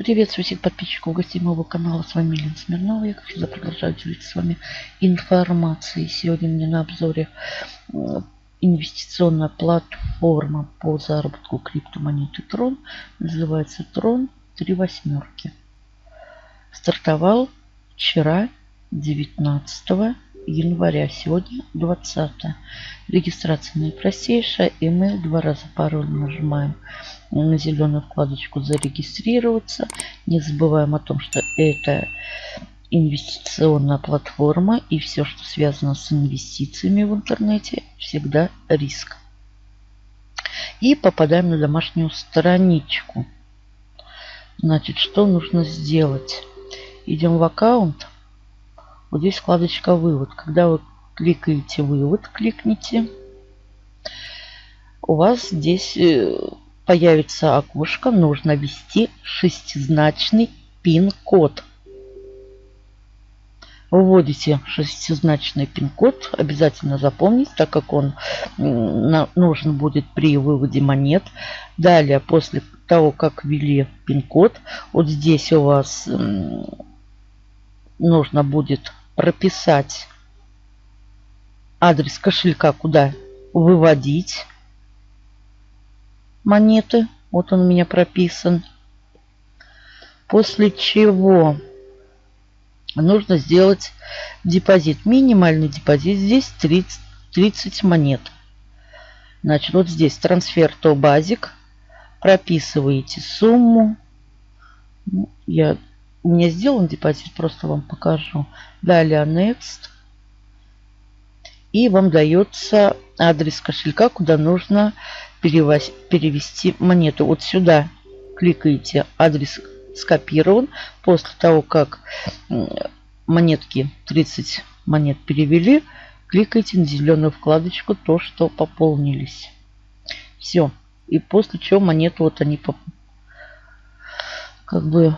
Приветствую всех подписчиков гостей моего канала. С вами Лена Смирнова. Я, всегда, продолжаю делиться с вами информацией. Сегодня мне на обзоре инвестиционная платформа по заработку криптомонеты Трон. Называется Трон Три восьмерки. Стартовал вчера, 19 января. Сегодня 20. Регистрация наипростейшая. Мы два раза пароль нажимаем на зеленую вкладочку «Зарегистрироваться». Не забываем о том, что это инвестиционная платформа и все, что связано с инвестициями в интернете, всегда риск. И попадаем на домашнюю страничку. Значит, что нужно сделать? Идем в аккаунт. Вот здесь вкладочка «Вывод». Когда вы кликаете «Вывод», кликните. У вас здесь э, появится окошко. Нужно ввести шестизначный пин-код. Вводите шестизначный пин-код. Обязательно запомните, так как он нужен будет при выводе монет. Далее, после того, как ввели пин-код, вот здесь у вас нужно будет прописать адрес кошелька, куда выводить монеты. Вот он у меня прописан. После чего нужно сделать депозит. Минимальный депозит здесь 30, 30 монет. Значит, вот здесь трансфер то базик. Прописываете сумму. Ну, я, у меня сделан депозит, просто вам покажу. Далее Next. И вам дается адрес кошелька, куда нужно перевести монету. Вот сюда кликаете, адрес скопирован. После того, как монетки 30 монет перевели, кликайте на зеленую вкладочку, то, что пополнились. Все. И после чего монеты вот они как бы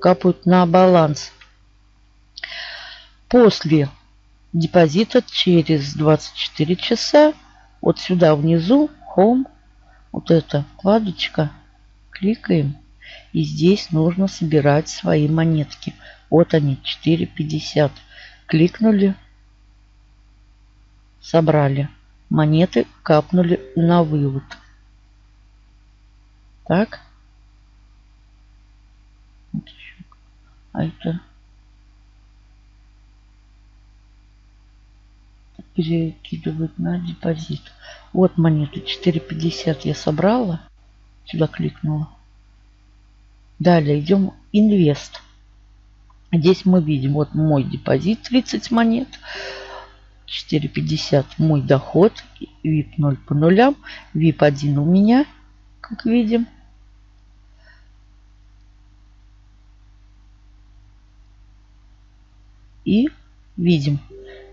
капают на баланс. После депозита через 24 часа вот сюда внизу Home, вот эта вкладочка, кликаем. И здесь нужно собирать свои монетки. Вот они, 4,50. Кликнули, собрали. Монеты капнули на вывод. Так. А это перекидывают на депозит. Вот монеты 4,50 я собрала. Сюда кликнула. Далее идем инвест. Здесь мы видим вот мой депозит 30 монет. 4,50 мой доход. VIP 0 по нулям. VIP 1 у меня, как видим. И видим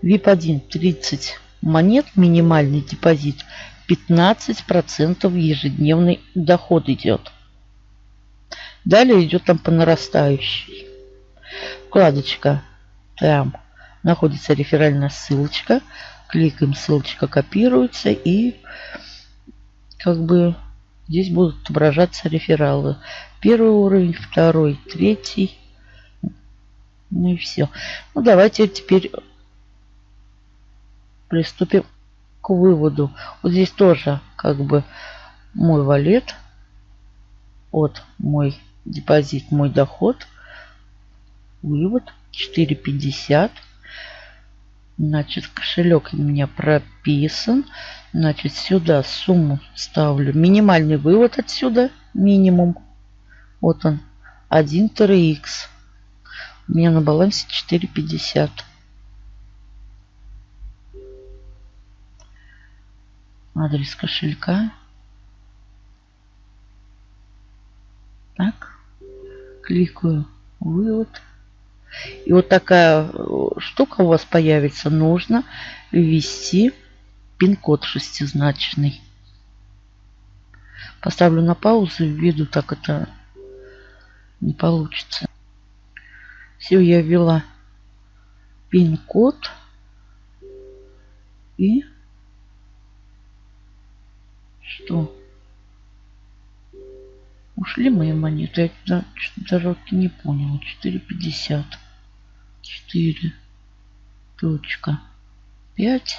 VIP1 30 монет, минимальный депозит 15% ежедневный доход идет. Далее идет там по нарастающей. Вкладочка там находится реферальная ссылочка. Кликаем, ссылочка копируется и как бы здесь будут отображаться рефералы. Первый уровень, второй, третий. Ну и все. Ну давайте теперь приступим к выводу. Вот здесь тоже как бы мой валет. Вот мой депозит, мой доход. Вывод 4,50. Значит, кошелек у меня прописан. Значит, сюда сумму ставлю. Минимальный вывод отсюда. Минимум. Вот он. 1 TRX. У меня на балансе 4,50. адрес кошелька. Так, кликаю вывод. И вот такая э, штука у вас появится. Нужно ввести пин-код шестизначный. Поставлю на паузу введу, так это не получится. Все, я ввела пин-код. И что? Ушли мои монеты? Я даже не понял. 4,50. 4. Точка. 5.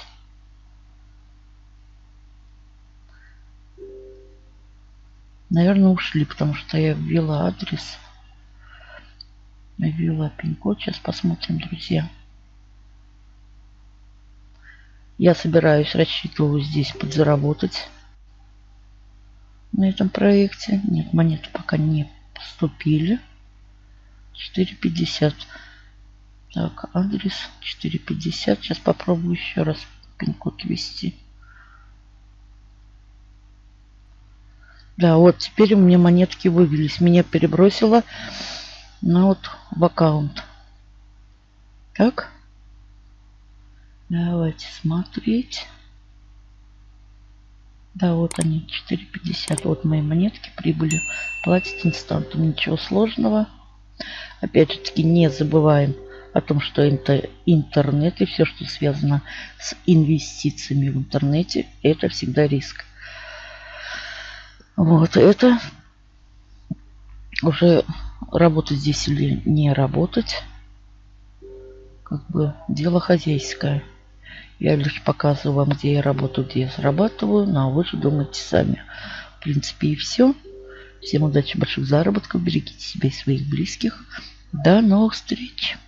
Наверное, ушли, потому что я ввела адрес. Ввела пин-код. Сейчас посмотрим, друзья. Я собираюсь, рассчитываю здесь подзаработать на этом проекте. Нет, монеты пока не поступили. 4.50. Так, адрес 4.50. Сейчас попробую еще раз пин-код ввести. Да, вот теперь у меня монетки вывелись. Меня перебросило вот в аккаунт. Так. Давайте смотреть. Да, вот они, 4,50. Вот мои монетки прибыли. Платить инстантом. Ничего сложного. Опять же таки, не забываем о том, что это интернет и все, что связано с инвестициями в интернете, это всегда риск. Вот это уже работать здесь или не работать, как бы дело хозяйское. Я лишь показываю вам, где я работаю, где я зарабатываю. Ну, а вы же думаете сами. В принципе, и все. Всем удачи, больших заработков. Берегите себя и своих близких. До новых встреч.